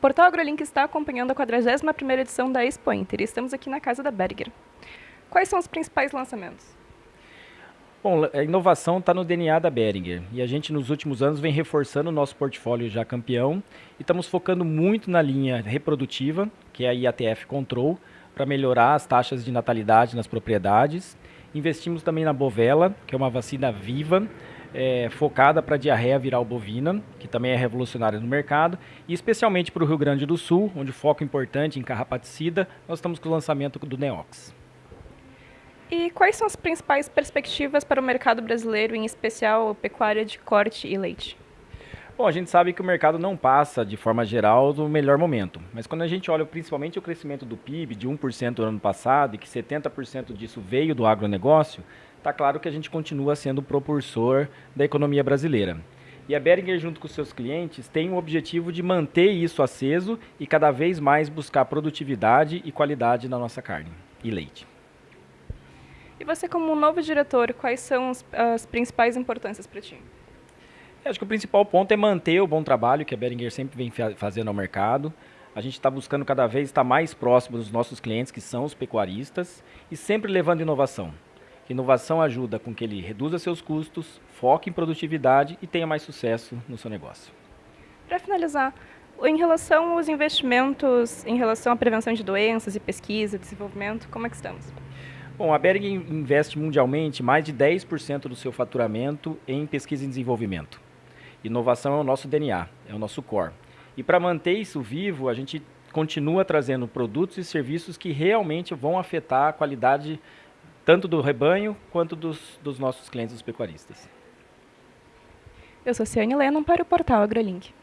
Portal AgroLink está acompanhando a 41ª edição da Expo Inter e estamos aqui na casa da Berger. Quais são os principais lançamentos? Bom, a inovação está no DNA da Beringer e a gente nos últimos anos vem reforçando o nosso portfólio já campeão e estamos focando muito na linha reprodutiva, que é a IATF Control, para melhorar as taxas de natalidade nas propriedades. Investimos também na Bovela, que é uma vacina viva, é, focada para diarreia viral bovina, que também é revolucionária no mercado, e especialmente para o Rio Grande do Sul, onde foco importante em carrapaticida, nós estamos com o lançamento do Neox. E quais são as principais perspectivas para o mercado brasileiro, em especial pecuária de corte e leite? Bom, a gente sabe que o mercado não passa, de forma geral, do melhor momento. Mas quando a gente olha principalmente o crescimento do PIB de 1% no ano passado e que 70% disso veio do agronegócio, está claro que a gente continua sendo o propulsor da economia brasileira. E a Beringer, junto com seus clientes, tem o objetivo de manter isso aceso e cada vez mais buscar produtividade e qualidade na nossa carne e leite. E você, como novo diretor, quais são as principais importâncias para ti? Acho que o principal ponto é manter o bom trabalho que a Beringer sempre vem fazendo ao mercado. A gente está buscando cada vez estar mais próximo dos nossos clientes, que são os pecuaristas, e sempre levando inovação. Inovação ajuda com que ele reduza seus custos, foque em produtividade e tenha mais sucesso no seu negócio. Para finalizar, em relação aos investimentos, em relação à prevenção de doenças e pesquisa, desenvolvimento, como é que estamos? Bom, a Bering investe mundialmente mais de 10% do seu faturamento em pesquisa e desenvolvimento. Inovação é o nosso DNA, é o nosso core. E para manter isso vivo, a gente continua trazendo produtos e serviços que realmente vão afetar a qualidade tanto do rebanho quanto dos, dos nossos clientes, os pecuaristas. Eu sou Ciane Lennon para o portal AgroLink.